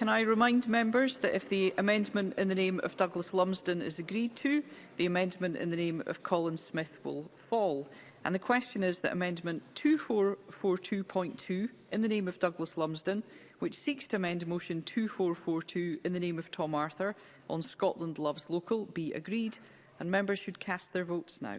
Can I remind members that if the amendment in the name of Douglas Lumsden is agreed to, the amendment in the name of Colin Smith will fall. And the question is that Amendment 2442.2 in the name of Douglas Lumsden, which seeks to amend Motion 2442 in the name of Tom Arthur on Scotland Loves Local, be agreed. And members should cast their votes now.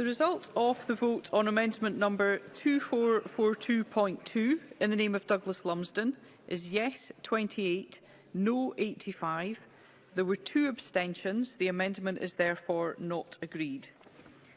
The result of the vote on amendment number 2442.2 in the name of Douglas Lumsden is yes 28, no 85. There were two abstentions. The amendment is therefore not agreed.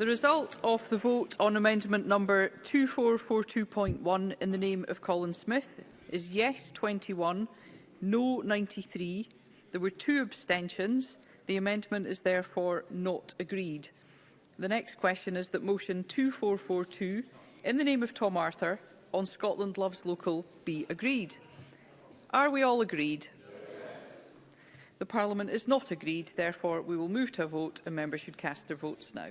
The result of the vote on amendment number 2442.1 in the name of Colin Smith is yes 21, no 93. There were two abstentions. The amendment is therefore not agreed. The next question is that motion 2442 in the name of Tom Arthur on Scotland Loves Local be agreed. Are we all agreed? The Parliament is not agreed, therefore we will move to a vote and members should cast their votes now.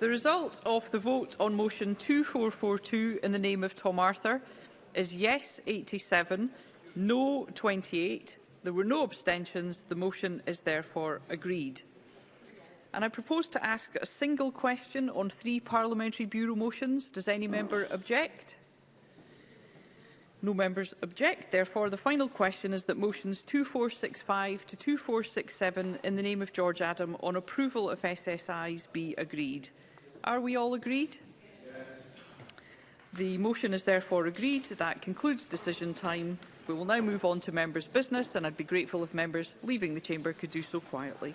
The result of the vote on motion 2442 in the name of Tom Arthur is yes 87, no 28. There were no abstentions. The motion is therefore agreed. And I propose to ask a single question on three parliamentary bureau motions. Does any member object? No members object. Therefore, the final question is that motions 2465 to 2467 in the name of George Adam on approval of SSIs be agreed. Are we all agreed? Yes. The motion is therefore agreed. That concludes decision time. We will now move on to members' business, and I'd be grateful if members leaving the chamber could do so quietly.